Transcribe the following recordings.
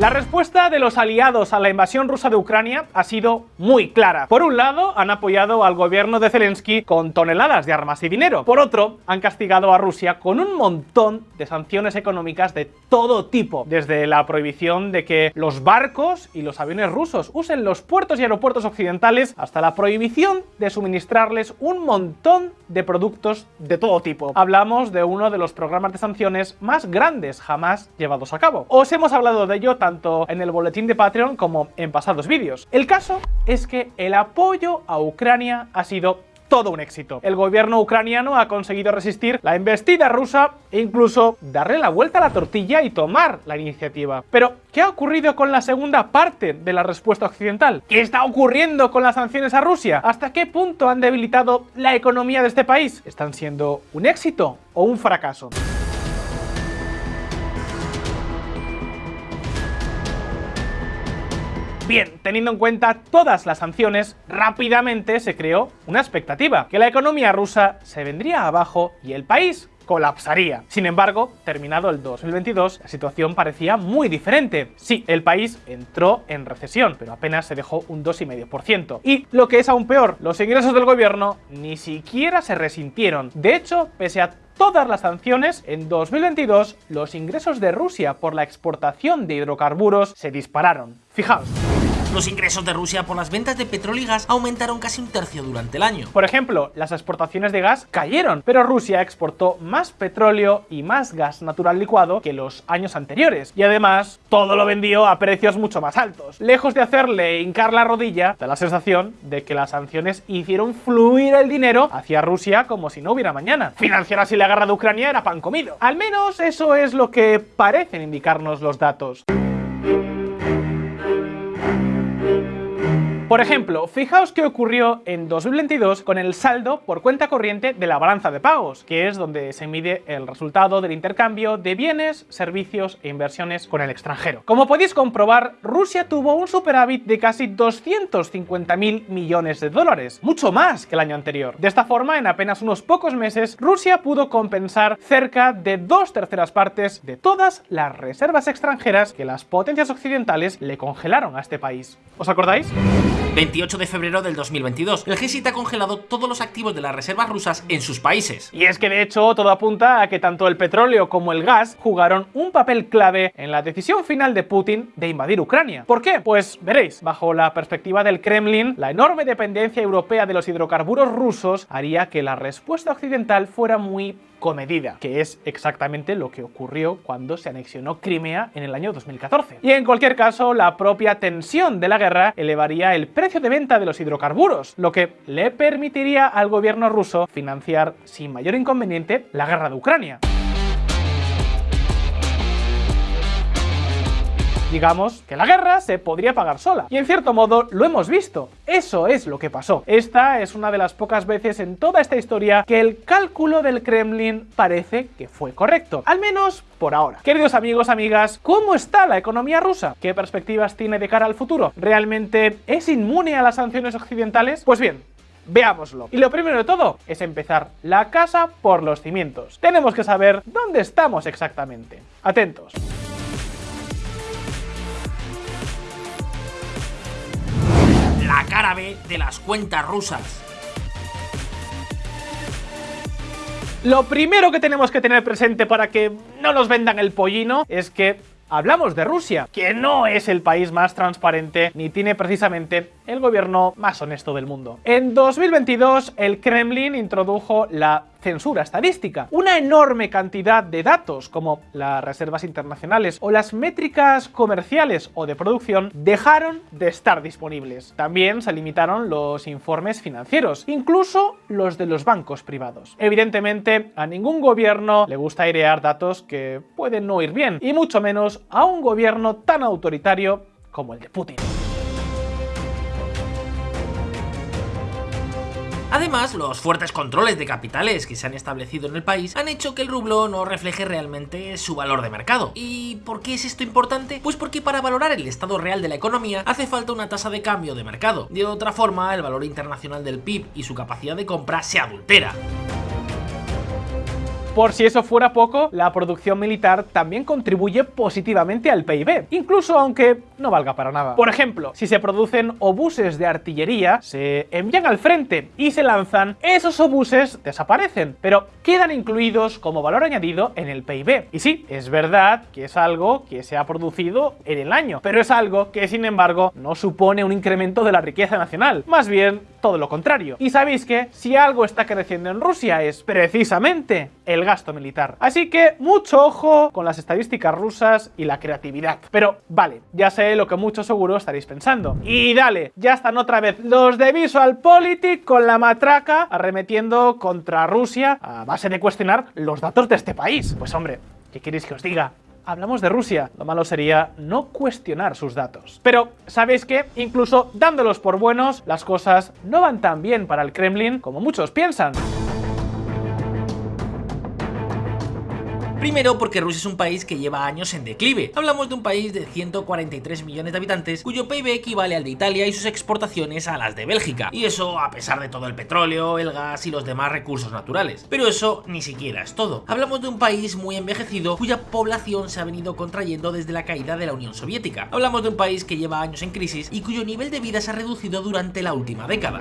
La respuesta de los aliados a la invasión rusa de Ucrania ha sido muy clara. Por un lado, han apoyado al gobierno de Zelensky con toneladas de armas y dinero. Por otro, han castigado a Rusia con un montón de sanciones económicas de todo tipo, desde la prohibición de que los barcos y los aviones rusos usen los puertos y aeropuertos occidentales, hasta la prohibición de suministrarles un montón de productos de todo tipo. Hablamos de uno de los programas de sanciones más grandes jamás llevados a cabo. Os hemos hablado de ello tanto en el boletín de Patreon como en pasados vídeos. El caso es que el apoyo a Ucrania ha sido todo un éxito. El gobierno ucraniano ha conseguido resistir la embestida rusa e incluso darle la vuelta a la tortilla y tomar la iniciativa. Pero, ¿qué ha ocurrido con la segunda parte de la respuesta occidental? ¿Qué está ocurriendo con las sanciones a Rusia? ¿Hasta qué punto han debilitado la economía de este país? ¿Están siendo un éxito o un fracaso? Bien, teniendo en cuenta todas las sanciones, rápidamente se creó una expectativa, que la economía rusa se vendría abajo y el país colapsaría. Sin embargo, terminado el 2022, la situación parecía muy diferente. Sí, el país entró en recesión, pero apenas se dejó un 2,5%. Y lo que es aún peor, los ingresos del gobierno ni siquiera se resintieron. De hecho, pese a todas las sanciones, en 2022 los ingresos de Rusia por la exportación de hidrocarburos se dispararon. Fijaos. Los ingresos de Rusia por las ventas de petróleo y gas aumentaron casi un tercio durante el año. Por ejemplo, las exportaciones de gas cayeron, pero Rusia exportó más petróleo y más gas natural licuado que los años anteriores. Y además, todo lo vendió a precios mucho más altos. Lejos de hacerle hincar la rodilla, da la sensación de que las sanciones hicieron fluir el dinero hacia Rusia como si no hubiera mañana. Financiar así la guerra de Ucrania era pan comido. Al menos eso es lo que parecen indicarnos los datos. Por ejemplo, fijaos qué ocurrió en 2022 con el saldo por cuenta corriente de la balanza de pagos, que es donde se mide el resultado del intercambio de bienes, servicios e inversiones con el extranjero. Como podéis comprobar, Rusia tuvo un superávit de casi 250.000 millones de dólares, mucho más que el año anterior. De esta forma, en apenas unos pocos meses, Rusia pudo compensar cerca de dos terceras partes de todas las reservas extranjeras que las potencias occidentales le congelaron a este país. ¿Os acordáis? 28 de febrero del 2022. El G7 ha congelado todos los activos de las reservas rusas en sus países. Y es que de hecho todo apunta a que tanto el petróleo como el gas jugaron un papel clave en la decisión final de Putin de invadir Ucrania. ¿Por qué? Pues veréis, bajo la perspectiva del Kremlin, la enorme dependencia europea de los hidrocarburos rusos haría que la respuesta occidental fuera muy comedida, que es exactamente lo que ocurrió cuando se anexionó Crimea en el año 2014. Y en cualquier caso, la propia tensión de la guerra elevaría el precio de venta de los hidrocarburos, lo que le permitiría al gobierno ruso financiar sin mayor inconveniente la guerra de Ucrania. Digamos que la guerra se podría pagar sola. Y en cierto modo lo hemos visto. Eso es lo que pasó. Esta es una de las pocas veces en toda esta historia que el cálculo del Kremlin parece que fue correcto. Al menos por ahora. Queridos amigos, amigas, ¿cómo está la economía rusa? ¿Qué perspectivas tiene de cara al futuro? ¿Realmente es inmune a las sanciones occidentales? Pues bien, Veámoslo. Y lo primero de todo es empezar la casa por los cimientos. Tenemos que saber dónde estamos exactamente. Atentos. La cara B de las cuentas rusas. Lo primero que tenemos que tener presente para que no nos vendan el pollino es que hablamos de Rusia, que no es el país más transparente ni tiene precisamente el gobierno más honesto del mundo. En 2022 el Kremlin introdujo la censura estadística. Una enorme cantidad de datos como las reservas internacionales o las métricas comerciales o de producción dejaron de estar disponibles. También se limitaron los informes financieros, incluso los de los bancos privados. Evidentemente a ningún gobierno le gusta airear datos que pueden no ir bien, y mucho menos a un gobierno tan autoritario como el de Putin. Además, los fuertes controles de capitales que se han establecido en el país han hecho que el rublo no refleje realmente su valor de mercado. ¿Y por qué es esto importante? Pues porque para valorar el estado real de la economía hace falta una tasa de cambio de mercado. De otra forma, el valor internacional del PIB y su capacidad de compra se adultera. Por si eso fuera poco, la producción militar también contribuye positivamente al PIB, incluso aunque no valga para nada. Por ejemplo, si se producen obuses de artillería, se envían al frente y se lanzan, esos obuses desaparecen, pero quedan incluidos como valor añadido en el PIB. Y sí, es verdad que es algo que se ha producido en el año, pero es algo que sin embargo no supone un incremento de la riqueza nacional, más bien todo lo contrario. Y sabéis que si algo está creciendo en Rusia es precisamente el gasto militar. Así que mucho ojo con las estadísticas rusas y la creatividad. Pero vale, ya sé lo que muchos seguro estaréis pensando. Y dale, ya están otra vez los de VisualPolitik con la matraca arremetiendo contra Rusia a base de cuestionar los datos de este país. Pues hombre, ¿qué queréis que os diga? Hablamos de Rusia. Lo malo sería no cuestionar sus datos. Pero, ¿sabéis qué? Incluso dándolos por buenos, las cosas no van tan bien para el Kremlin como muchos piensan. Primero porque Rusia es un país que lleva años en declive. Hablamos de un país de 143 millones de habitantes cuyo PIB equivale al de Italia y sus exportaciones a las de Bélgica. Y eso a pesar de todo el petróleo, el gas y los demás recursos naturales. Pero eso ni siquiera es todo. Hablamos de un país muy envejecido cuya población se ha venido contrayendo desde la caída de la Unión Soviética. Hablamos de un país que lleva años en crisis y cuyo nivel de vida se ha reducido durante la última década.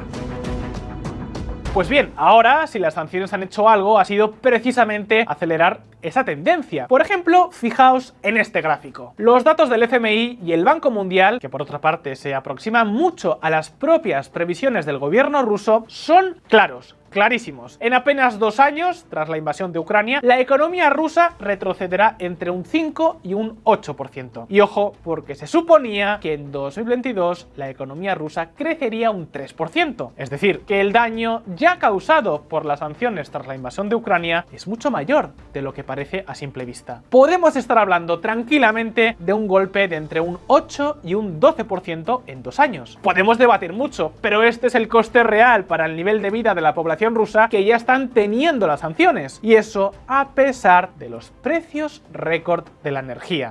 Pues bien, ahora si las sanciones han hecho algo ha sido precisamente acelerar esa tendencia. Por ejemplo, fijaos en este gráfico. Los datos del FMI y el Banco Mundial, que por otra parte se aproximan mucho a las propias previsiones del gobierno ruso, son claros clarísimos. En apenas dos años, tras la invasión de Ucrania, la economía rusa retrocederá entre un 5 y un 8%. Y ojo, porque se suponía que en 2022 la economía rusa crecería un 3%. Es decir, que el daño ya causado por las sanciones tras la invasión de Ucrania es mucho mayor de lo que parece a simple vista. Podemos estar hablando tranquilamente de un golpe de entre un 8 y un 12% en dos años. Podemos debatir mucho, pero este es el coste real para el nivel de vida de la población rusa que ya están teniendo las sanciones. Y eso a pesar de los precios récord de la energía.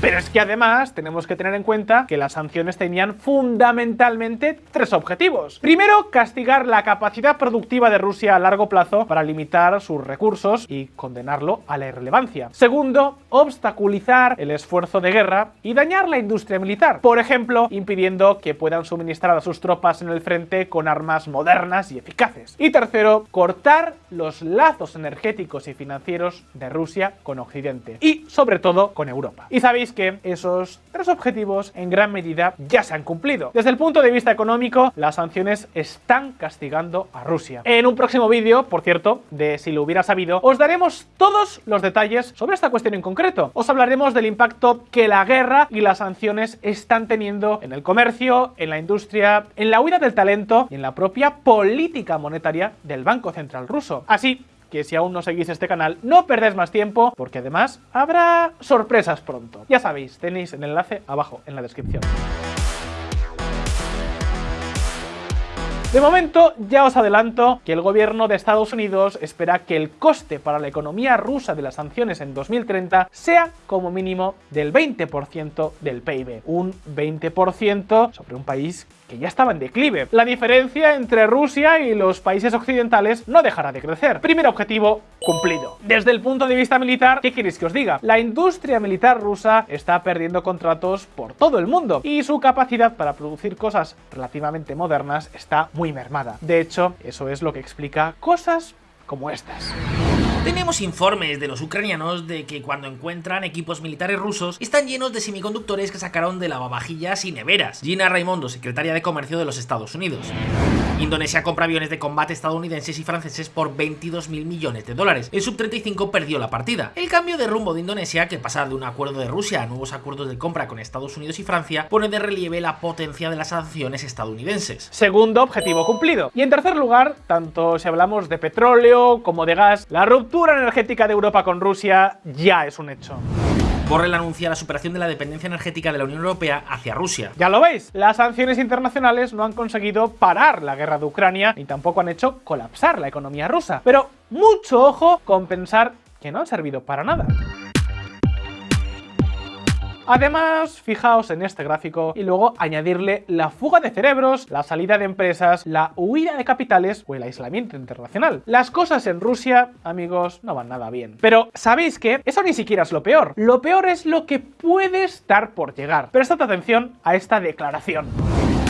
Pero es que además tenemos que tener en cuenta que las sanciones tenían fundamentalmente tres objetivos. Primero, castigar la capacidad productiva de Rusia a largo plazo para limitar sus recursos y condenarlo a la irrelevancia. Segundo, obstaculizar el esfuerzo de guerra y dañar la industria militar, por ejemplo, impidiendo que puedan suministrar a sus tropas en el frente con armas modernas y eficaces. Y tercero, cortar los lazos energéticos y financieros de Rusia con Occidente y, sobre todo, con Europa. Y sabéis que esos tres objetivos en gran medida ya se han cumplido. Desde el punto de vista económico, las sanciones están castigando a Rusia. En un próximo vídeo, por cierto, de si lo hubiera sabido, os daremos todos los detalles sobre esta cuestión en concreto. Os hablaremos del impacto que la guerra y las sanciones están teniendo en el comercio, en la industria, en la huida del talento y en la propia política monetaria del Banco Central ruso. Así que si aún no seguís este canal, no perdéis más tiempo, porque además habrá sorpresas pronto. Ya sabéis, tenéis el enlace abajo en la descripción. De momento, ya os adelanto que el gobierno de Estados Unidos espera que el coste para la economía rusa de las sanciones en 2030 sea como mínimo del 20% del PIB. Un 20% sobre un país que ya estaba en declive. La diferencia entre Rusia y los países occidentales no dejará de crecer. Primer objetivo cumplido. Desde el punto de vista militar, ¿qué queréis que os diga? La industria militar rusa está perdiendo contratos por todo el mundo y su capacidad para producir cosas relativamente modernas está muy mermada. De hecho, eso es lo que explica cosas como estas. Tenemos informes de los ucranianos de que cuando encuentran equipos militares rusos están llenos de semiconductores que sacaron de lavavajillas y neveras. Gina Raimondo, secretaria de Comercio de los Estados Unidos. Indonesia compra aviones de combate estadounidenses y franceses por 22 mil millones de dólares. El sub-35 perdió la partida. El cambio de rumbo de Indonesia, que pasa de un acuerdo de Rusia a nuevos acuerdos de compra con Estados Unidos y Francia, pone de relieve la potencia de las sanciones estadounidenses. Segundo objetivo cumplido. Y en tercer lugar, tanto si hablamos de petróleo como de gas, la ruptura energética de Europa con Rusia ya es un hecho. Borrell anuncia la superación de la dependencia energética de la Unión Europea hacia Rusia. Ya lo veis, las sanciones internacionales no han conseguido parar la guerra de Ucrania ni tampoco han hecho colapsar la economía rusa. Pero mucho ojo con pensar que no han servido para nada. Además, fijaos en este gráfico y luego añadirle la fuga de cerebros, la salida de empresas, la huida de capitales o el aislamiento internacional. Las cosas en Rusia, amigos, no van nada bien. Pero, ¿sabéis qué? Eso ni siquiera es lo peor. Lo peor es lo que puede estar por llegar. Prestad atención a esta declaración.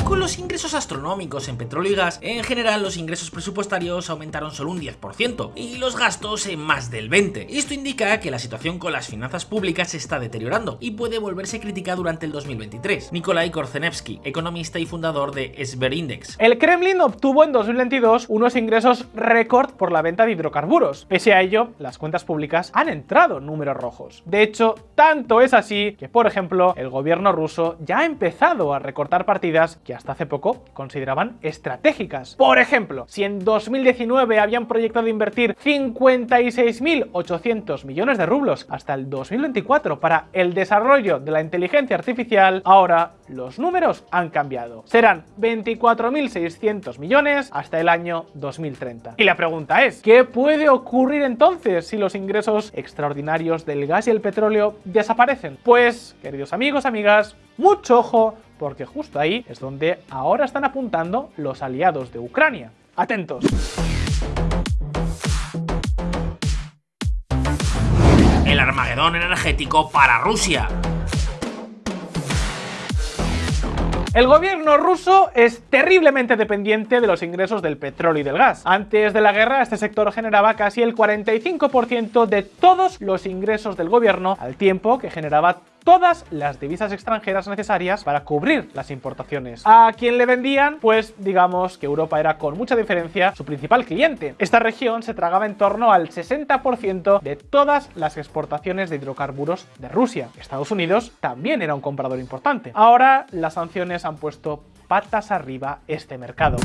Con los ingresos astronómicos en petróleo y gas, en general los ingresos presupuestarios aumentaron solo un 10% y los gastos en más del 20%. Esto indica que la situación con las finanzas públicas se está deteriorando y puede volverse crítica durante el 2023. Nikolai Korzenevsky, economista y fundador de Sberindex. El Kremlin obtuvo en 2022 unos ingresos récord por la venta de hidrocarburos. Pese a ello, las cuentas públicas han entrado en números rojos. De hecho, tanto es así que, por ejemplo, el gobierno ruso ya ha empezado a recortar partidas que hasta hace poco consideraban estratégicas. Por ejemplo, si en 2019 habían proyectado invertir 56.800 millones de rublos hasta el 2024 para el desarrollo de la inteligencia artificial, ahora los números han cambiado. Serán 24.600 millones hasta el año 2030. Y la pregunta es, ¿qué puede ocurrir entonces si los ingresos extraordinarios del gas y el petróleo desaparecen? Pues, queridos amigos, amigas, mucho ojo porque justo ahí es donde ahora están apuntando los aliados de Ucrania. Atentos. El Armagedón energético para Rusia. El gobierno ruso es terriblemente dependiente de los ingresos del petróleo y del gas. Antes de la guerra, este sector generaba casi el 45% de todos los ingresos del gobierno, al tiempo que generaba todas las divisas extranjeras necesarias para cubrir las importaciones. ¿A quién le vendían? Pues digamos que Europa era con mucha diferencia su principal cliente. Esta región se tragaba en torno al 60% de todas las exportaciones de hidrocarburos de Rusia. Estados Unidos también era un comprador importante. Ahora las sanciones han puesto patas arriba este mercado.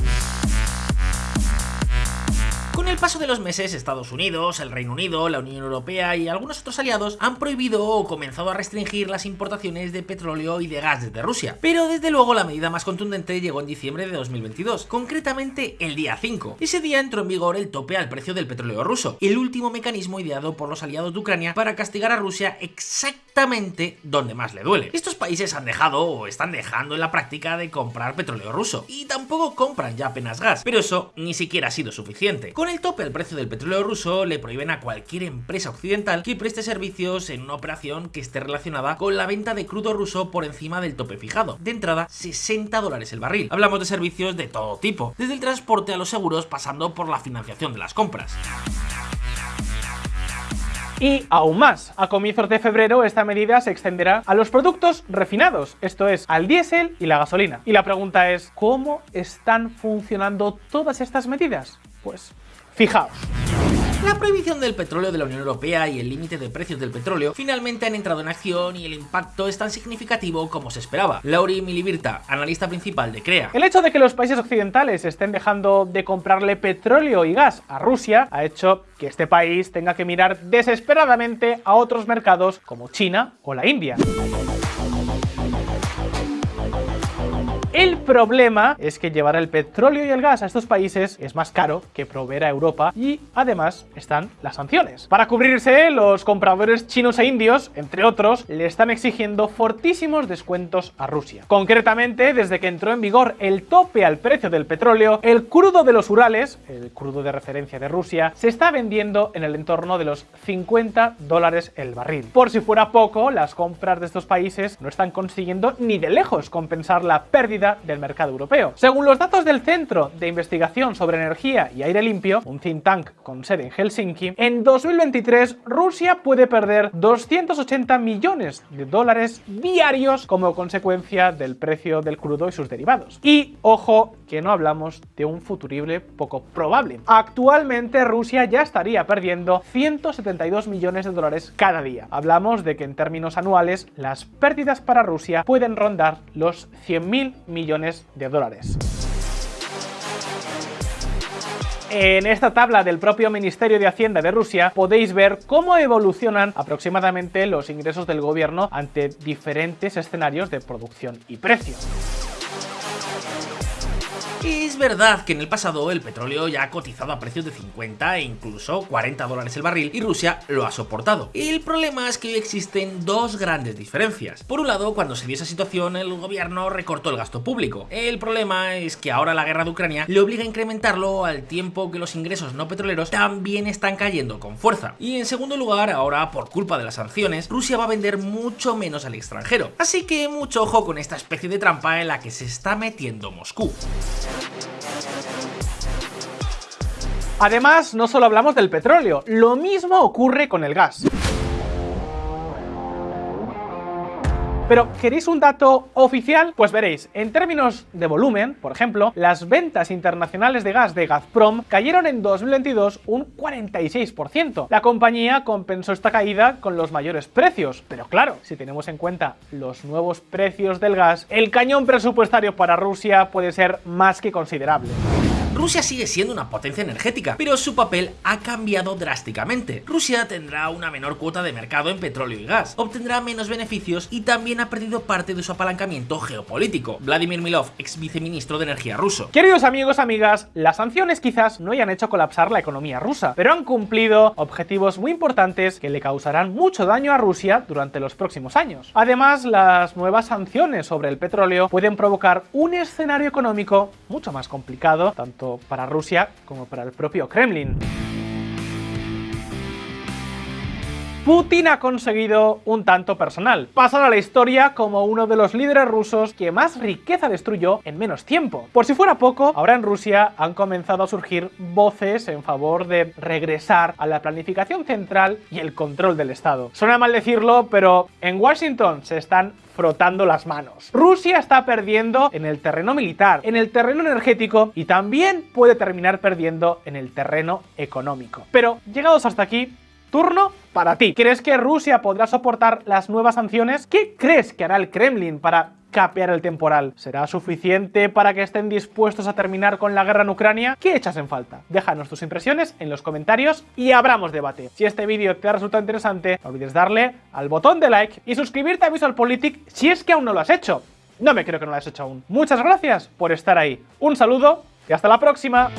El paso de los meses, Estados Unidos, el Reino Unido, la Unión Europea y algunos otros aliados han prohibido o comenzado a restringir las importaciones de petróleo y de gas desde Rusia. Pero desde luego la medida más contundente llegó en diciembre de 2022, concretamente el día 5. Ese día entró en vigor el tope al precio del petróleo ruso, el último mecanismo ideado por los aliados de Ucrania para castigar a Rusia exactamente donde más le duele. Estos países han dejado o están dejando en la práctica de comprar petróleo ruso y tampoco compran ya apenas gas, pero eso ni siquiera ha sido suficiente. Con el tope al precio del petróleo ruso le prohíben a cualquier empresa occidental que preste servicios en una operación que esté relacionada con la venta de crudo ruso por encima del tope fijado. De entrada, 60 dólares el barril. Hablamos de servicios de todo tipo, desde el transporte a los seguros pasando por la financiación de las compras. Y aún más, a comienzos de febrero esta medida se extenderá a los productos refinados, esto es, al diésel y la gasolina. Y la pregunta es, ¿cómo están funcionando todas estas medidas? Pues Fijaos. La prohibición del petróleo de la Unión Europea y el límite de precios del petróleo finalmente han entrado en acción y el impacto es tan significativo como se esperaba. Lauri Milibirta, analista principal de CREA. El hecho de que los países occidentales estén dejando de comprarle petróleo y gas a Rusia ha hecho que este país tenga que mirar desesperadamente a otros mercados como China o la India. El problema es que llevar el petróleo y el gas a estos países es más caro que proveer a Europa y además están las sanciones. Para cubrirse, los compradores chinos e indios, entre otros, le están exigiendo fortísimos descuentos a Rusia. Concretamente, desde que entró en vigor el tope al precio del petróleo, el crudo de los Urales, el crudo de referencia de Rusia, se está vendiendo en el entorno de los 50 dólares el barril. Por si fuera poco, las compras de estos países no están consiguiendo ni de lejos compensar la pérdida del mercado europeo. Según los datos del Centro de Investigación sobre Energía y Aire Limpio, un think tank con sede en Helsinki, en 2023 Rusia puede perder 280 millones de dólares diarios como consecuencia del precio del crudo y sus derivados. Y ojo que no hablamos de un futurible poco probable. Actualmente Rusia ya estaría perdiendo 172 millones de dólares cada día. Hablamos de que en términos anuales las pérdidas para Rusia pueden rondar los 100.000 millones de dólares. En esta tabla del propio Ministerio de Hacienda de Rusia podéis ver cómo evolucionan aproximadamente los ingresos del gobierno ante diferentes escenarios de producción y precio. Es verdad que en el pasado el petróleo ya ha cotizado a precios de 50 e incluso 40 dólares el barril y Rusia lo ha soportado. El problema es que hoy existen dos grandes diferencias. Por un lado, cuando se dio esa situación, el gobierno recortó el gasto público. El problema es que ahora la guerra de Ucrania le obliga a incrementarlo al tiempo que los ingresos no petroleros también están cayendo con fuerza. Y en segundo lugar, ahora por culpa de las sanciones, Rusia va a vender mucho menos al extranjero. Así que mucho ojo con esta especie de trampa en la que se está metiendo Moscú. Además, no solo hablamos del petróleo, lo mismo ocurre con el gas. Pero, ¿queréis un dato oficial? Pues veréis, en términos de volumen, por ejemplo, las ventas internacionales de gas de Gazprom cayeron en 2022 un 46%. La compañía compensó esta caída con los mayores precios, pero claro, si tenemos en cuenta los nuevos precios del gas, el cañón presupuestario para Rusia puede ser más que considerable. Rusia sigue siendo una potencia energética, pero su papel ha cambiado drásticamente. Rusia tendrá una menor cuota de mercado en petróleo y gas, obtendrá menos beneficios y también ha perdido parte de su apalancamiento geopolítico. Vladimir Milov, ex viceministro de Energía ruso. Queridos amigos, amigas, las sanciones quizás no hayan hecho colapsar la economía rusa, pero han cumplido objetivos muy importantes que le causarán mucho daño a Rusia durante los próximos años. Además, las nuevas sanciones sobre el petróleo pueden provocar un escenario económico mucho más complicado, tanto para Rusia como para el propio Kremlin. Putin ha conseguido un tanto personal, pasar a la historia como uno de los líderes rusos que más riqueza destruyó en menos tiempo. Por si fuera poco, ahora en Rusia han comenzado a surgir voces en favor de regresar a la planificación central y el control del Estado. Suena mal decirlo, pero en Washington se están frotando las manos. Rusia está perdiendo en el terreno militar, en el terreno energético y también puede terminar perdiendo en el terreno económico. Pero llegados hasta aquí, turno para ti. ¿Crees que Rusia podrá soportar las nuevas sanciones? ¿Qué crees que hará el Kremlin para capear el temporal? ¿Será suficiente para que estén dispuestos a terminar con la guerra en Ucrania? ¿Qué echas en falta? Déjanos tus impresiones en los comentarios y abramos debate. Si este vídeo te ha resultado interesante, no olvides darle al botón de like y suscribirte a VisualPolitik si es que aún no lo has hecho. No me creo que no lo hayas hecho aún. Muchas gracias por estar ahí. Un saludo y hasta la próxima.